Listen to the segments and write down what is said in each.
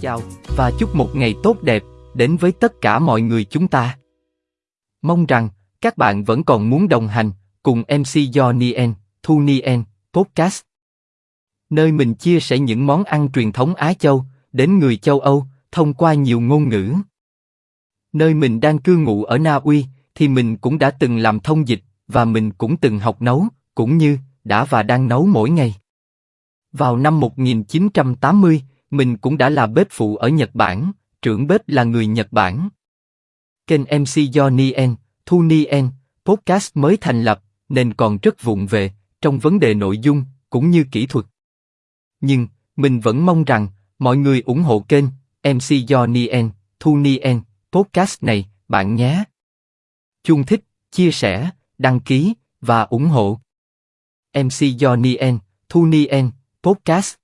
chào và chúc một ngày tốt đẹp đến với tất cả mọi người chúng ta. Mong rằng các bạn vẫn còn muốn đồng hành cùng MC Jonien, Thu Nien, Podcast. Nơi mình chia sẻ những món ăn truyền thống Á Châu đến người châu Âu thông qua nhiều ngôn ngữ. Nơi mình đang cư ngụ ở Na Uy thì mình cũng đã từng làm thông dịch và mình cũng từng học nấu, cũng như đã và đang nấu mỗi ngày. Vào năm 1980, mình cũng đã là bếp phụ ở Nhật Bản, trưởng bếp là người Nhật Bản. Kênh MC do Nien, Thu Nien, podcast mới thành lập, nên còn rất vụng về trong vấn đề nội dung cũng như kỹ thuật. Nhưng mình vẫn mong rằng mọi người ủng hộ kênh MC do Nien, Thu Nien, podcast này, bạn nhé. Chung thích, chia sẻ, đăng ký và ủng hộ. MC do Nien, Thu Nien, podcast.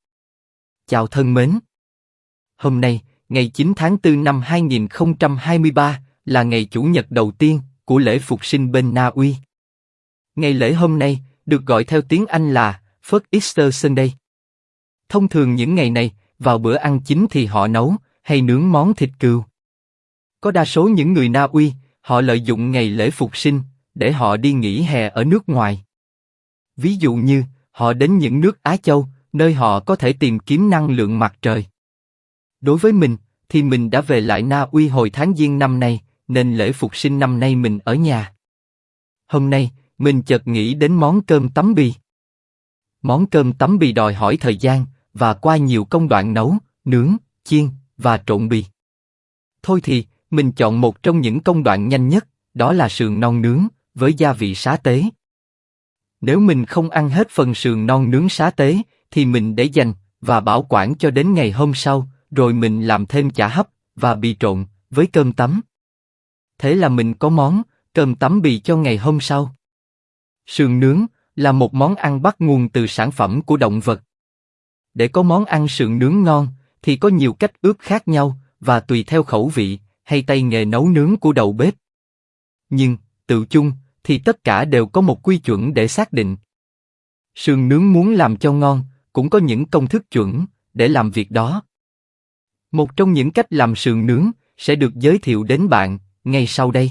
Chào thân mến. Hôm nay, ngày 9 tháng 4 năm 2023, là ngày Chủ nhật đầu tiên của lễ Phục sinh bên Na Uy. Ngày lễ hôm nay được gọi theo tiếng Anh là First Easter Sunday. Thông thường những ngày này, vào bữa ăn chính thì họ nấu hay nướng món thịt cừu. Có đa số những người Na Uy, họ lợi dụng ngày lễ Phục sinh để họ đi nghỉ hè ở nước ngoài. Ví dụ như, họ đến những nước Á Châu, nơi họ có thể tìm kiếm năng lượng mặt trời. Đối với mình, thì mình đã về lại Na Uy hồi tháng Giêng năm nay, nên lễ phục sinh năm nay mình ở nhà. Hôm nay, mình chợt nghĩ đến món cơm tấm bì. Món cơm tấm bì đòi hỏi thời gian và qua nhiều công đoạn nấu, nướng, chiên và trộn bì. Thôi thì, mình chọn một trong những công đoạn nhanh nhất, đó là sườn non nướng với gia vị xá tế. Nếu mình không ăn hết phần sườn non nướng xá tế, thì mình để dành và bảo quản cho đến ngày hôm sau, rồi mình làm thêm chả hấp và bì trộn với cơm tấm. Thế là mình có món cơm tấm bì cho ngày hôm sau. Sườn nướng là một món ăn bắt nguồn từ sản phẩm của động vật. Để có món ăn sườn nướng ngon thì có nhiều cách ướp khác nhau và tùy theo khẩu vị hay tay nghề nấu nướng của đầu bếp. Nhưng tự chung thì tất cả đều có một quy chuẩn để xác định. Sườn nướng muốn làm cho ngon cũng có những công thức chuẩn để làm việc đó. Một trong những cách làm sườn nướng sẽ được giới thiệu đến bạn ngay sau đây.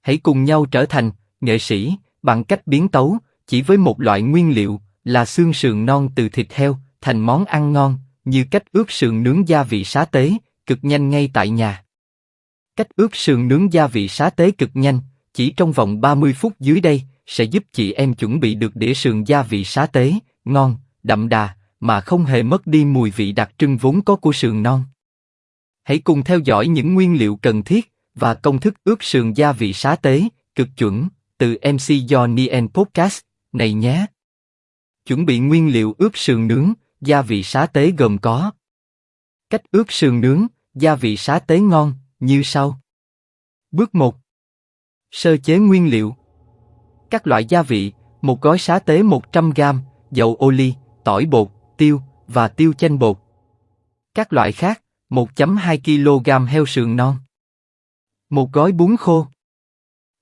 Hãy cùng nhau trở thành nghệ sĩ bằng cách biến tấu chỉ với một loại nguyên liệu là xương sườn non từ thịt heo thành món ăn ngon như cách ướp sườn nướng gia vị xá tế cực nhanh ngay tại nhà. Cách ướp sườn nướng gia vị xá tế cực nhanh chỉ trong vòng 30 phút dưới đây sẽ giúp chị em chuẩn bị được đĩa sườn gia vị xá tế ngon đậm đà mà không hề mất đi mùi vị đặc trưng vốn có của sườn non. Hãy cùng theo dõi những nguyên liệu cần thiết và công thức ướp sườn gia vị xá tế cực chuẩn từ MC Johnny and Podcast này nhé. Chuẩn bị nguyên liệu ướp sườn nướng gia vị xá tế gồm có cách ướp sườn nướng gia vị xá tế ngon như sau. Bước 1. Sơ chế nguyên liệu. Các loại gia vị, một gói xá tế 100g, dầu ô ly, tỏi bột, tiêu và tiêu chanh bột. Các loại khác, 1.2 kg heo sườn non. Một gói bún khô.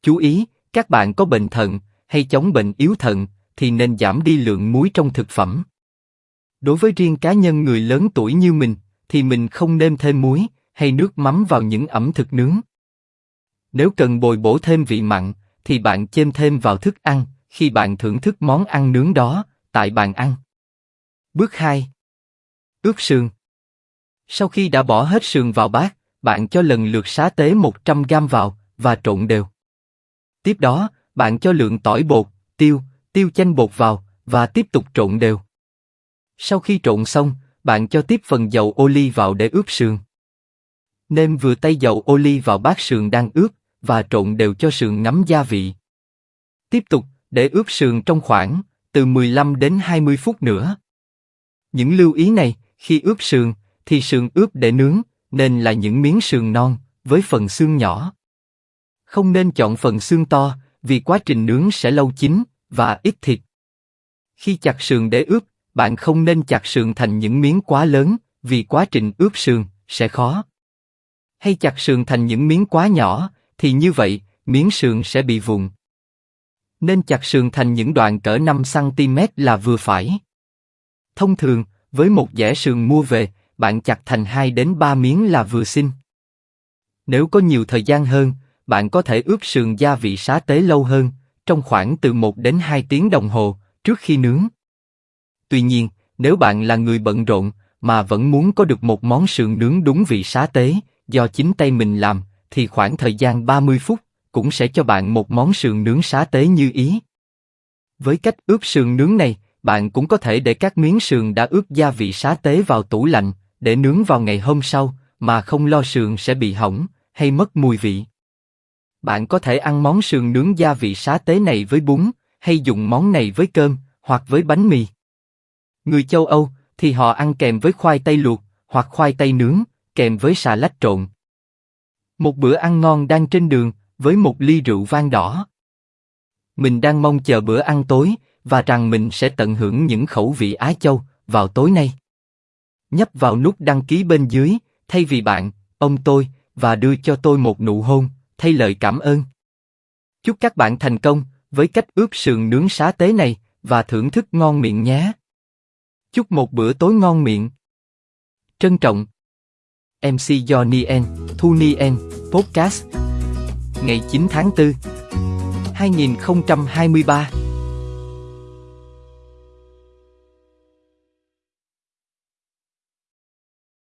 Chú ý, các bạn có bệnh thận hay chống bệnh yếu thận thì nên giảm đi lượng muối trong thực phẩm. Đối với riêng cá nhân người lớn tuổi như mình thì mình không nên thêm muối hay nước mắm vào những ẩm thực nướng. Nếu cần bồi bổ thêm vị mặn thì bạn chêm thêm vào thức ăn khi bạn thưởng thức món ăn nướng đó tại bàn ăn. Bước 2. Ướp sườn. Sau khi đã bỏ hết sườn vào bát, bạn cho lần lượt xá tế 100 g vào và trộn đều. Tiếp đó, bạn cho lượng tỏi bột, tiêu, tiêu chanh bột vào và tiếp tục trộn đều. Sau khi trộn xong, bạn cho tiếp phần dầu ô ly vào để ướp sườn. Nêm vừa tay dầu ô ly vào bát sườn đang ướp và trộn đều cho sườn ngấm gia vị. Tiếp tục để ướp sườn trong khoảng từ 15 đến 20 phút nữa. Những lưu ý này, khi ướp sườn, thì sườn ướp để nướng, nên là những miếng sườn non, với phần xương nhỏ. Không nên chọn phần xương to, vì quá trình nướng sẽ lâu chín, và ít thịt. Khi chặt sườn để ướp, bạn không nên chặt sườn thành những miếng quá lớn, vì quá trình ướp sườn sẽ khó. Hay chặt sườn thành những miếng quá nhỏ, thì như vậy, miếng sườn sẽ bị vụn. Nên chặt sườn thành những đoạn cỡ 5 cm là vừa phải. Thông thường, với một dẻ sườn mua về, bạn chặt thành 2 đến 3 miếng là vừa xin. Nếu có nhiều thời gian hơn, bạn có thể ướp sườn gia vị xá tế lâu hơn, trong khoảng từ 1 đến 2 tiếng đồng hồ, trước khi nướng. Tuy nhiên, nếu bạn là người bận rộn, mà vẫn muốn có được một món sườn nướng đúng vị xá tế, do chính tay mình làm, thì khoảng thời gian 30 phút cũng sẽ cho bạn một món sườn nướng xá tế như ý. Với cách ướp sườn nướng này, bạn cũng có thể để các miếng sườn đã ướp gia vị xá tế vào tủ lạnh để nướng vào ngày hôm sau, mà không lo sườn sẽ bị hỏng hay mất mùi vị. Bạn có thể ăn món sườn nướng gia vị xá tế này với bún, hay dùng món này với cơm hoặc với bánh mì. Người châu Âu thì họ ăn kèm với khoai tây luộc hoặc khoai tây nướng, kèm với xà lách trộn. Một bữa ăn ngon đang trên đường với một ly rượu vang đỏ. Mình đang mong chờ bữa ăn tối và rằng mình sẽ tận hưởng những khẩu vị Á Châu vào tối nay. Nhấp vào nút đăng ký bên dưới, thay vì bạn, ông tôi, và đưa cho tôi một nụ hôn, thay lời cảm ơn. Chúc các bạn thành công với cách ướp sườn nướng xá tế này và thưởng thức ngon miệng nhé. Chúc một bữa tối ngon miệng. Trân trọng. MC Johnny N, Thu ni N, Podcast. Ngày 9 tháng 4 2023